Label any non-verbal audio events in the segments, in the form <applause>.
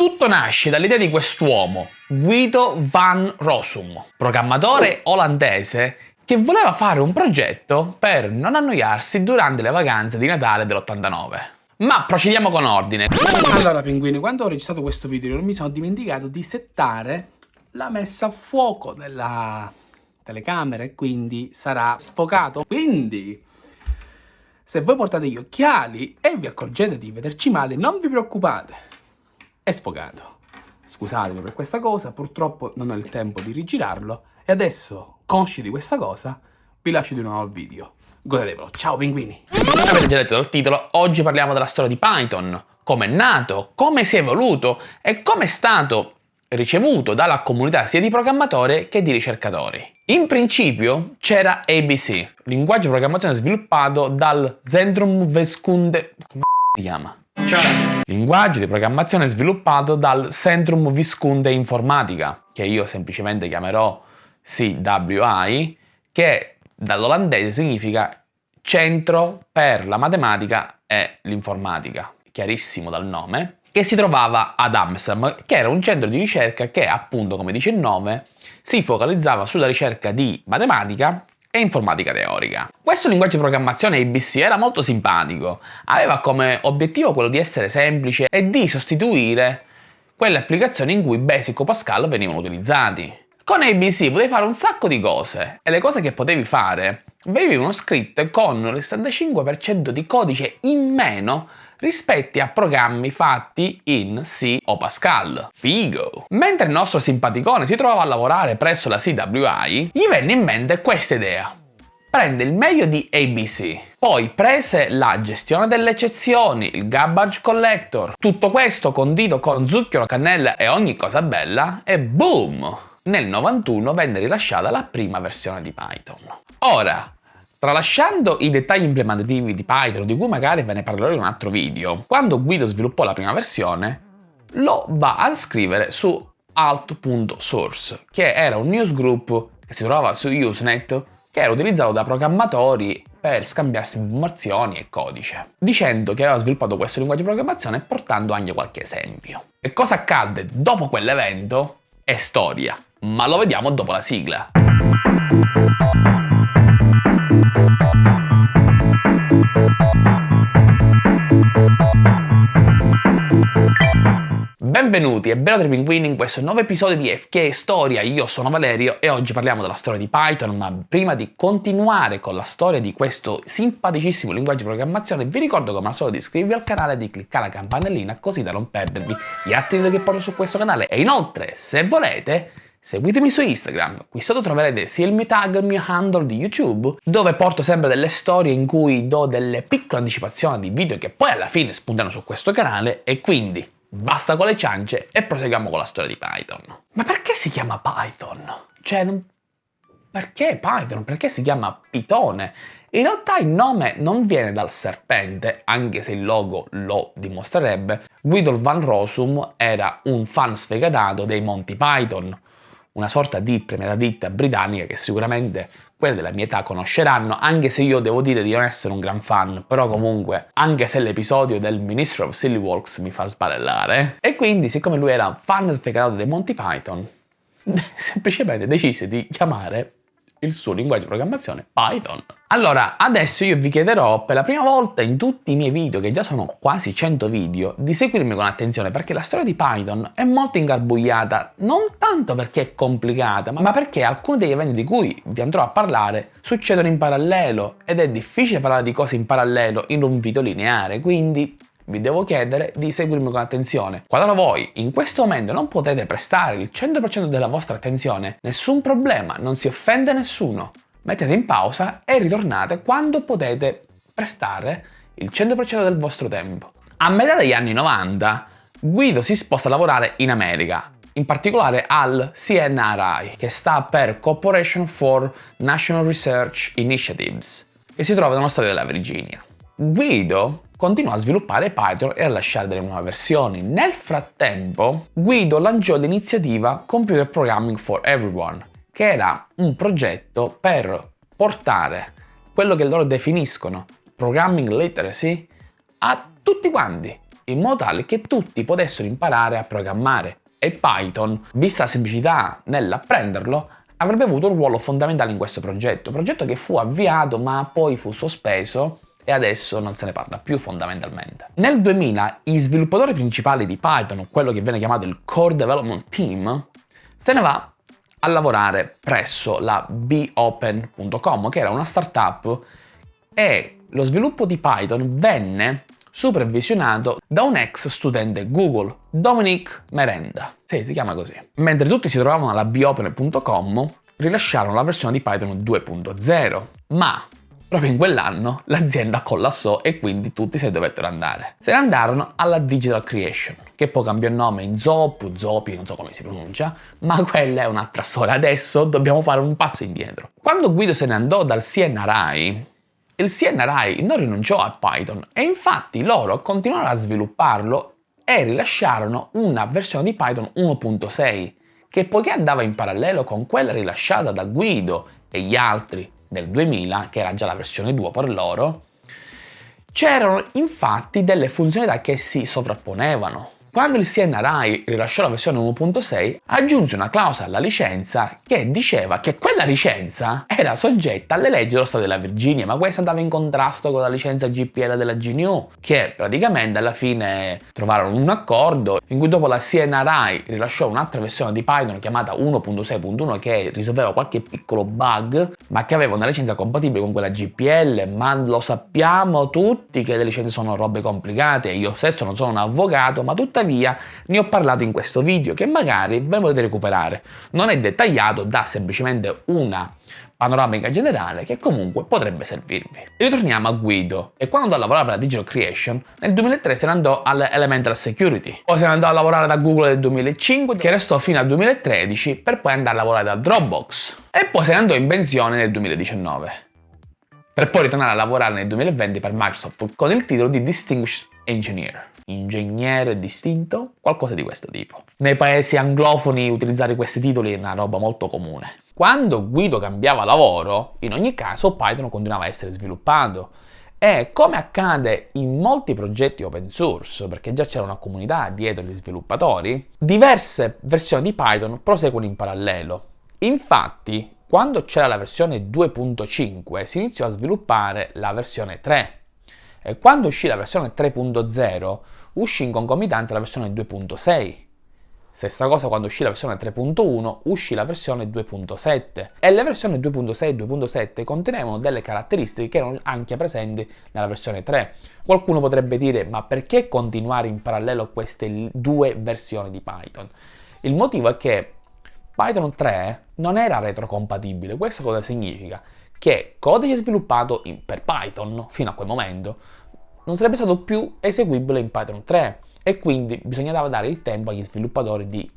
Tutto nasce dall'idea di quest'uomo, Guido van Rossum, programmatore olandese che voleva fare un progetto per non annoiarsi durante le vacanze di Natale dell'89. Ma procediamo con ordine. Allora pinguini, quando ho registrato questo video mi sono dimenticato di settare la messa a fuoco della telecamera e quindi sarà sfocato. Quindi, se voi portate gli occhiali e vi accorgete di vederci male, non vi preoccupate è sfogato. Scusatemi per questa cosa, purtroppo non ho il tempo di rigirarlo e adesso, consci di questa cosa, vi lascio di nuovo il video. Godetevelo, ciao pinguini! Come avete già letto dal titolo, oggi parliamo della storia di Python, come è nato, come si è evoluto e come è stato ricevuto dalla comunità sia di programmatori che di ricercatori. In principio c'era ABC, linguaggio di programmazione sviluppato dal Zentrum Veskunde... come si chiama? Cioè. Linguaggio di programmazione sviluppato dal Centrum Viscunde Informatica, che io semplicemente chiamerò CWI, che dall'olandese significa Centro per la Matematica e l'Informatica, chiarissimo dal nome, che si trovava ad Amsterdam, che era un centro di ricerca che, appunto come dice il nome, si focalizzava sulla ricerca di matematica e informatica teorica. Questo linguaggio di programmazione ABC era molto simpatico, aveva come obiettivo quello di essere semplice e di sostituire quelle applicazioni in cui Basic o Pascal venivano utilizzati. Con ABC potevi fare un sacco di cose e le cose che potevi fare venivano scritte con il 75% di codice in meno rispetto a programmi fatti in C o Pascal. Figo! Mentre il nostro simpaticone si trovava a lavorare presso la CWI, gli venne in mente questa idea. Prende il meglio di ABC, poi prese la gestione delle eccezioni, il garbage collector, tutto questo condito con zucchero, cannella e ogni cosa bella e boom! Nel 91 venne rilasciata la prima versione di Python. Ora, Tralasciando i dettagli implementativi di Python, di cui magari ve ne parlerò in un altro video, quando Guido sviluppò la prima versione, lo va a scrivere su alt.source, che era un newsgroup che si trovava su Usenet, che era utilizzato da programmatori per scambiarsi informazioni e codice, dicendo che aveva sviluppato questo linguaggio di programmazione e portando anche qualche esempio. E cosa accadde dopo quell'evento è storia, ma lo vediamo dopo la sigla. Benvenuti e benvenuti pinguini in questo nuovo episodio di FK Storia, io sono Valerio e oggi parliamo della storia di Python, ma prima di continuare con la storia di questo simpaticissimo linguaggio di programmazione vi ricordo come al solito di iscrivervi al canale e di cliccare la campanellina così da non perdervi gli altri video che porto su questo canale. E inoltre se volete Seguitemi su Instagram, qui sotto troverete sia il mio tag, il mio handle di YouTube, dove porto sempre delle storie in cui do delle piccole anticipazioni di video che poi alla fine spuntano su questo canale. E quindi basta con le ciance e proseguiamo con la storia di Python. Ma perché si chiama Python? Cioè, non... perché Python? Perché si chiama Pitone? In realtà il nome non viene dal serpente, anche se il logo lo dimostrerebbe. Guido van Rossum era un fan sfegatato dei Monty Python, una sorta di premiata ditta britannica che sicuramente quelle della mia età conosceranno, anche se io devo dire di non essere un gran fan, però comunque, anche se l'episodio del Ministro of Silly Walks mi fa sbarellare, e quindi siccome lui era fan sfegatato dei Monty Python, <laughs> semplicemente decise di chiamare il suo linguaggio di programmazione Python. Allora, adesso io vi chiederò per la prima volta in tutti i miei video, che già sono quasi 100 video, di seguirmi con attenzione perché la storia di Python è molto ingarbugliata, non tanto perché è complicata, ma perché alcuni degli eventi di cui vi andrò a parlare succedono in parallelo ed è difficile parlare di cose in parallelo in un video lineare, quindi vi devo chiedere di seguirmi con attenzione. Qualora voi in questo momento non potete prestare il 100% della vostra attenzione, nessun problema, non si offende nessuno. Mettete in pausa e ritornate quando potete prestare il 100% del vostro tempo. A metà degli anni 90 Guido si sposta a lavorare in America, in particolare al CNRI, che sta per Corporation for National Research Initiatives, che si trova nello stato della Virginia. Guido continuò a sviluppare Python e a lasciare delle nuove versioni. Nel frattempo, Guido lanciò l'iniziativa Computer Programming for Everyone, che era un progetto per portare quello che loro definiscono programming literacy a tutti quanti, in modo tale che tutti potessero imparare a programmare. E Python, vista la semplicità nell'apprenderlo, avrebbe avuto un ruolo fondamentale in questo progetto, progetto che fu avviato ma poi fu sospeso e adesso non se ne parla più fondamentalmente. Nel 2000 i sviluppatori principali di Python, quello che viene chiamato il Core Development Team, se ne va a lavorare presso la beopen.com che era una startup e lo sviluppo di Python venne supervisionato da un ex studente Google, Dominic Merenda. Sì, si chiama così. Mentre tutti si trovavano alla beopen.com, rilasciarono la versione di Python 2.0, ma proprio in quell'anno l'azienda collassò e quindi tutti se ne dovettero andare. Se ne andarono alla Digital Creation, che poi cambiò nome in Zop, Zopi, non so come si pronuncia, ma quella è un'altra storia. Adesso dobbiamo fare un passo indietro. Quando Guido se ne andò dal CNRI, il CNRI non rinunciò a Python e infatti loro continuarono a svilupparlo e rilasciarono una versione di Python 1.6 che poiché andava in parallelo con quella rilasciata da Guido e gli altri del 2000, che era già la versione 2 per loro, c'erano infatti delle funzionalità che si sovrapponevano. Quando il CNRI rilasciò la versione 1.6 aggiunse una clausola alla licenza che diceva che quella licenza era soggetta alle leggi dello Stato della Virginia, ma questa andava in contrasto con la licenza GPL della GNU, che praticamente alla fine trovarono un accordo in cui dopo la CNRI rilasciò un'altra versione di Python chiamata 1.6.1 che risolveva qualche piccolo bug, ma che aveva una licenza compatibile con quella GPL, ma lo sappiamo tutti che le licenze sono robe complicate, io stesso non sono un avvocato, ma tuttavia tuttavia ne ho parlato in questo video che magari ve lo potete recuperare. Non è dettagliato, dà semplicemente una panoramica generale che comunque potrebbe servirvi. Ritorniamo a Guido e quando andò a lavorare per la Digital Creation nel 2003 se ne andò all'Elemental Security, poi se ne andò a lavorare da Google nel 2005 che restò fino al 2013 per poi andare a lavorare da Dropbox e poi se ne andò in pensione nel 2019 per poi ritornare a lavorare nel 2020 per Microsoft con il titolo di Distinguished Engineer ingegnere distinto, qualcosa di questo tipo. Nei paesi anglofoni utilizzare questi titoli è una roba molto comune. Quando Guido cambiava lavoro, in ogni caso Python continuava a essere sviluppato e come accade in molti progetti open source, perché già c'era una comunità dietro gli sviluppatori, diverse versioni di Python proseguono in parallelo. Infatti, quando c'era la versione 2.5 si iniziò a sviluppare la versione 3 e quando uscì la versione 3.0 uscì in concomitanza la versione 2.6. Stessa cosa quando uscì la versione 3.1 uscì la versione 2.7 e le versioni 2.6 e 2.7 contenevano delle caratteristiche che erano anche presenti nella versione 3. Qualcuno potrebbe dire ma perché continuare in parallelo queste due versioni di Python? Il motivo è che Python 3 non era retrocompatibile. Questo cosa significa? Che codice sviluppato in, per Python fino a quel momento. Non sarebbe stato più eseguibile in Python 3 e quindi bisognava dare il tempo agli sviluppatori di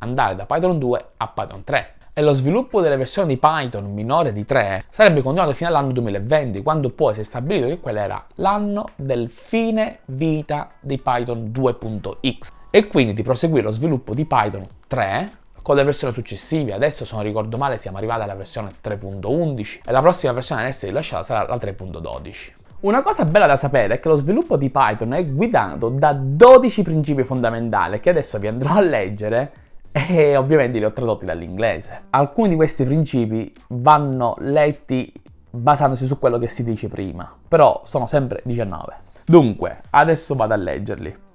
andare da Python 2 a Python 3 e lo sviluppo delle versioni di Python minore di 3 sarebbe continuato fino all'anno 2020, quando poi si è stabilito che quello era l'anno del fine vita di Python 2.x e quindi di proseguire lo sviluppo di Python 3 con le versioni successive. Adesso, se non ricordo male, siamo arrivati alla versione 3.11 e la prossima versione ad essere rilasciata sarà la 3.12. Una cosa bella da sapere è che lo sviluppo di Python è guidato da 12 principi fondamentali che adesso vi andrò a leggere <laughs> e ovviamente li ho tradotti dall'inglese. Alcuni di questi principi vanno letti basandosi su quello che si dice prima, però sono sempre 19. Dunque, adesso vado a leggerli.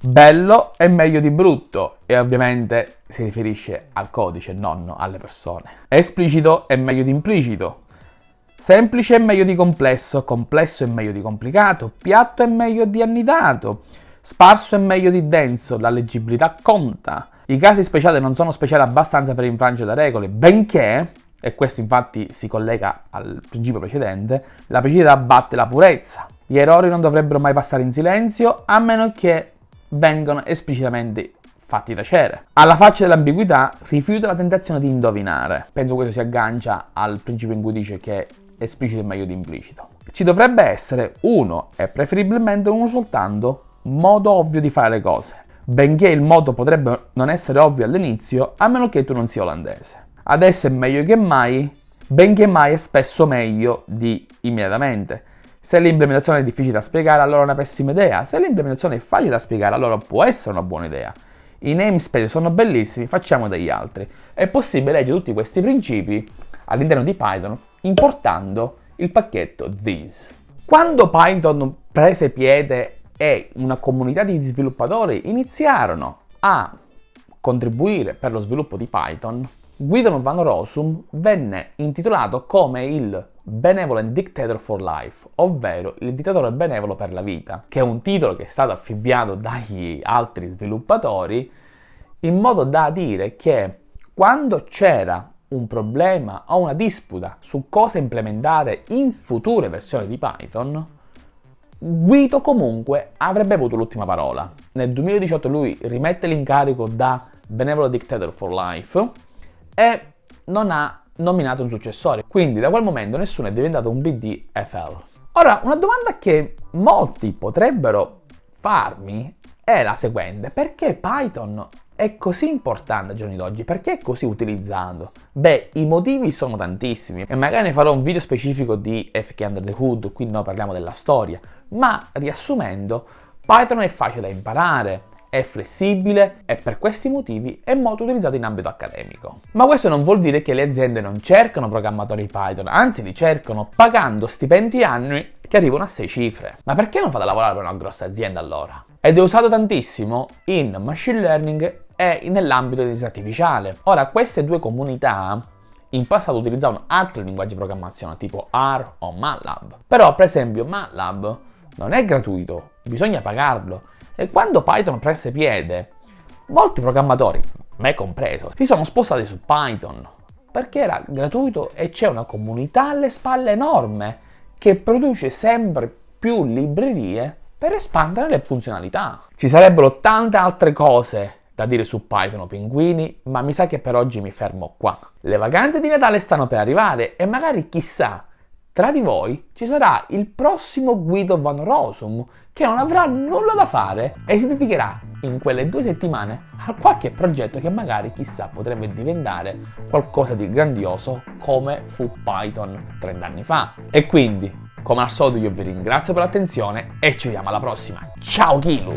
Bello è meglio di brutto e ovviamente si riferisce al codice, non alle persone. Esplicito è meglio di implicito Semplice è meglio di complesso, complesso è meglio di complicato, piatto è meglio di annidato, sparso è meglio di denso, la leggibilità conta. I casi speciali non sono speciali abbastanza per infrangere le regole, benché, e questo infatti si collega al principio precedente, la precisità batte la purezza. Gli errori non dovrebbero mai passare in silenzio, a meno che vengano esplicitamente fatti tacere. Alla faccia dell'ambiguità, rifiuta la tentazione di indovinare. Penso questo si aggancia al principio in cui dice che esplicito è meglio di implicito. Ci dovrebbe essere uno, e preferibilmente uno soltanto, modo ovvio di fare le cose, benché il modo potrebbe non essere ovvio all'inizio, a meno che tu non sia olandese. Adesso è meglio che mai, benché mai è spesso meglio di immediatamente. Se l'implementazione è difficile da spiegare, allora è una pessima idea. Se l'implementazione è facile da spiegare, allora può essere una buona idea. I namespace sono bellissimi, facciamo degli altri. È possibile leggere tutti questi principi all'interno di Python importando il pacchetto this. Quando Python prese piede e una comunità di sviluppatori iniziarono a contribuire per lo sviluppo di Python, Guido Van Rossum venne intitolato come il Benevolent Dictator for Life, ovvero il dittatore benevolo per la vita, che è un titolo che è stato affibbiato dagli altri sviluppatori in modo da dire che quando c'era un problema o una disputa su cosa implementare in future versioni di Python, Guido comunque avrebbe avuto l'ultima parola. Nel 2018 lui rimette l'incarico da Benevolent Dictator for Life e non ha nominato un successore, quindi da quel momento nessuno è diventato un BDFL. Ora, una domanda che molti potrebbero farmi è la seguente, perché Python è così importante ai giorni d'oggi? Perché è così utilizzato? Beh, i motivi sono tantissimi e magari ne farò un video specifico di FK Under the Hood, qui noi parliamo della storia, ma riassumendo, Python è facile da imparare, è flessibile e per questi motivi è molto utilizzato in ambito accademico. Ma questo non vuol dire che le aziende non cercano programmatori Python, anzi li cercano pagando stipendi annui che arrivano a 6 cifre. Ma perché non fate lavorare per una grossa azienda allora? Ed è usato tantissimo in machine learning e nell'ambito di intelligenza artificiale. Ora, queste due comunità in passato utilizzavano altri linguaggi di programmazione tipo R o MATLAB. Però, per esempio, MATLAB non è gratuito, bisogna pagarlo e quando Python prese piede, molti programmatori, me compreso, si sono spostati su Python perché era gratuito e c'è una comunità alle spalle enorme che produce sempre più librerie per espandere le funzionalità. Ci sarebbero tante altre cose da dire su Python o pinguini, ma mi sa che per oggi mi fermo qua. Le vacanze di Natale stanno per arrivare e magari chissà tra di voi ci sarà il prossimo Guido Van Rosum che non avrà nulla da fare e si dedicherà in quelle due settimane a qualche progetto che magari chissà potrebbe diventare qualcosa di grandioso come fu Python 30 anni fa. E quindi, come al solito io vi ringrazio per l'attenzione e ci vediamo alla prossima. Ciao Kilu!